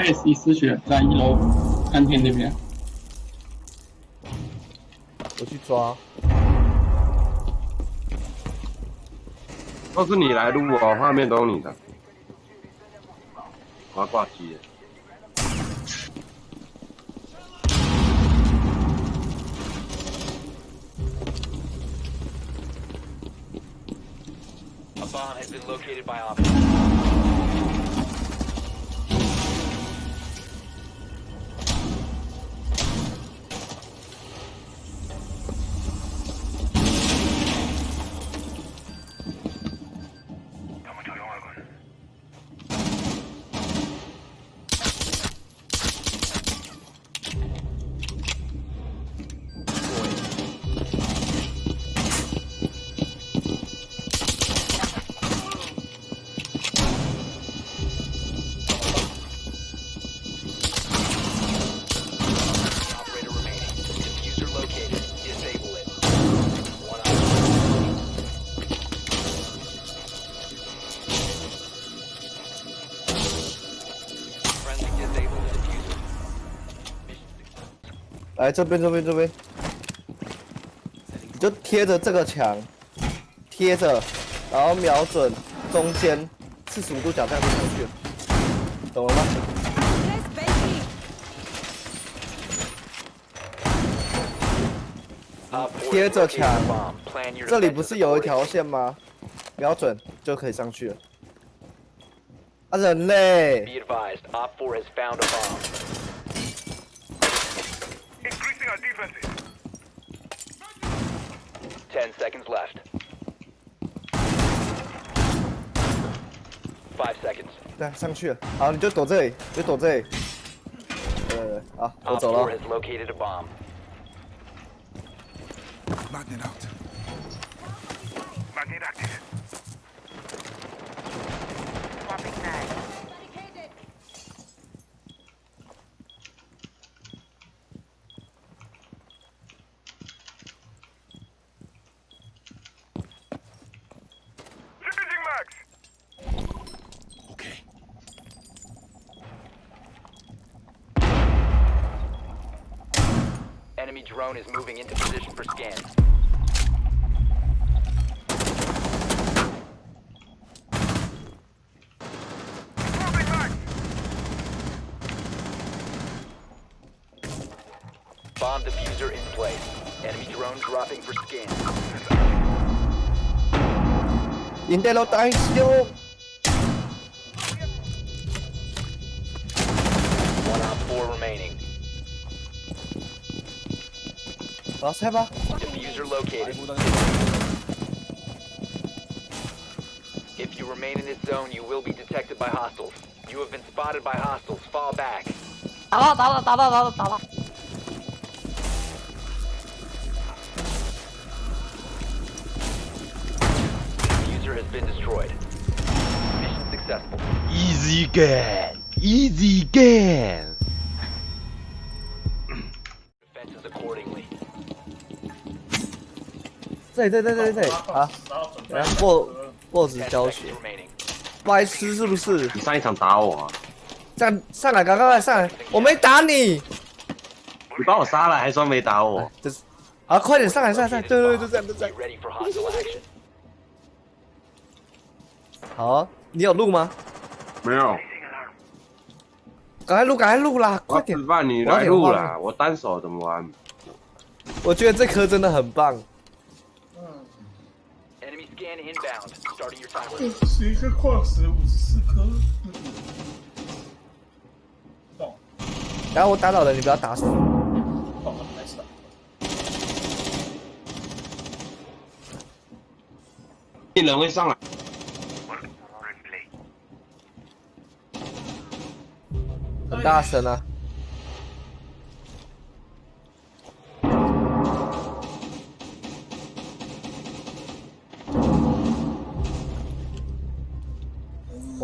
爱心丝血在一楼餐厅那边。我去抓。都是你来录哦画面都是你的。我要挂机。Has been located by office. 来这边这边这边，你就贴着这个墙，贴着，然后瞄准中间四十五度角这样子出去，懂了吗？贴着墙，这里不是有一条线吗？瞄准就可以上去了。啊，人类！10 seconds left. Five seconds. 对，上面去了。好，你就躲这里，就躲这里。呃，好，我走了。has located a bomb. Magnet out. enemy drone is moving into position for scan. Bomb diffuser in place. Enemy drone dropping for scan. Intel eyes! One out four remaining. 라스 해봐 Diffuser located If you remain in this zone, you will be detected by hostiles. You have been spotted by hostiles. Fall back. 나와 나와 Diffuser has been destroyed. Mission successful. Easy game. Easy game. 这里，这里，这里，这里，好。来，boss 教学.白痴是不是？你上一场打我啊，这样上来，赶快来上来！我没打你，你把我杀了还说没打我，就是，好，快点上来，上来，上来！Located 对对对.就这样，就这样。好啊，你有录吗？没有。赶快录，赶快录啦！快点我要吃！饭，你来录啦，我单手怎么玩？我觉得这颗真的很棒。十一个矿石五十四颗。然后我打倒了你不要打死。一人会上来。很大声呢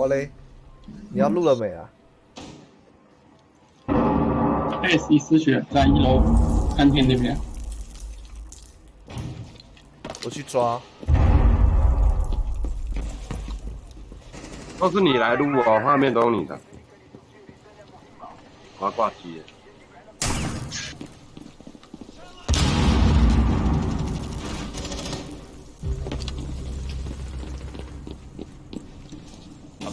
我嘞，你要录了没啊？艾希丝血在一楼餐厅那边。我去抓。都是你来录哦，画面都是你的。我要挂机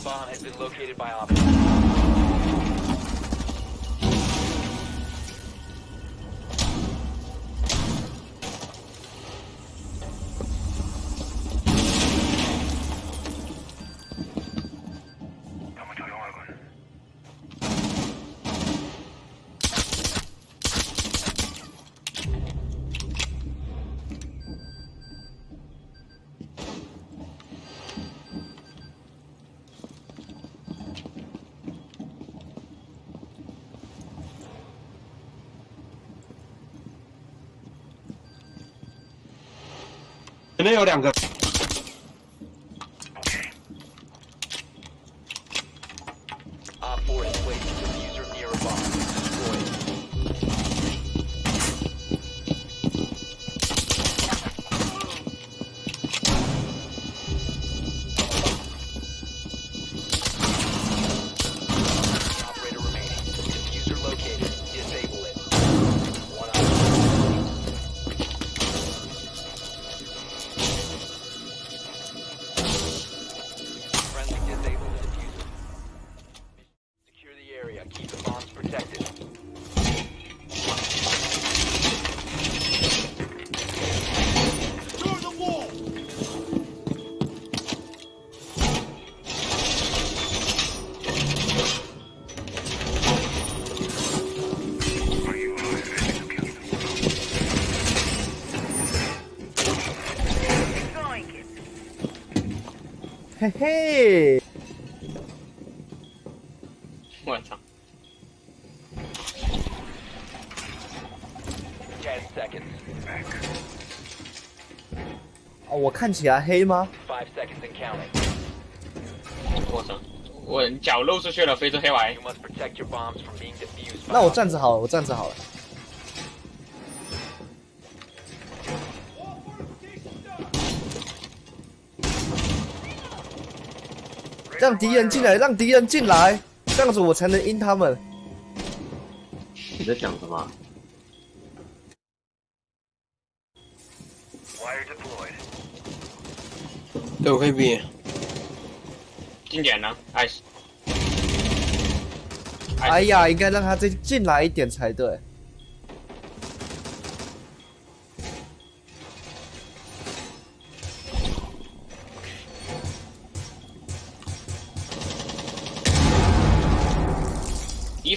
bomb has been located by officers. 前面有两个，嘿嘿。我操哦我看起来黑吗？我操我你脚露出去了非洲黑娃。那我站着好了我站着好了。让敌人进来，让敌人进来，这样子我才能阴他们。你在讲什么？Wire deployed. 都会变。经典呢，ice。哎呀，应该让他再进来一点才对。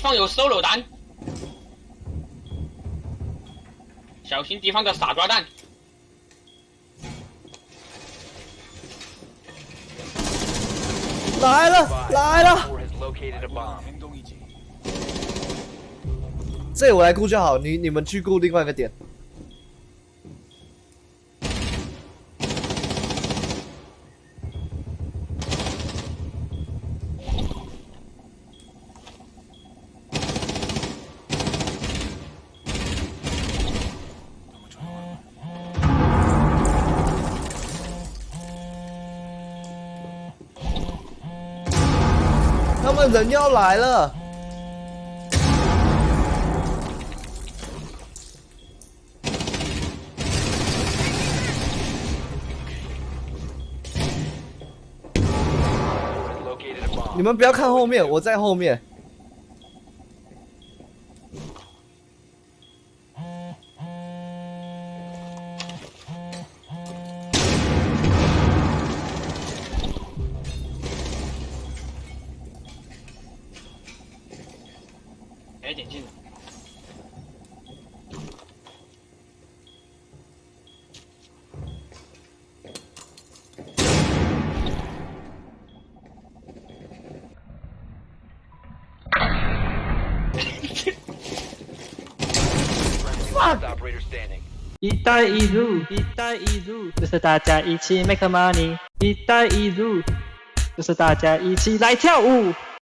放有 solo，小心敌方的傻抓蛋。来了，来了！这我来固就好，你你们去顾另外一个点。们人要来了。你们不要看后面，我在后面。一带一路，一带一路，就是大家一起 make money。一带一路，就是大家一起来跳舞。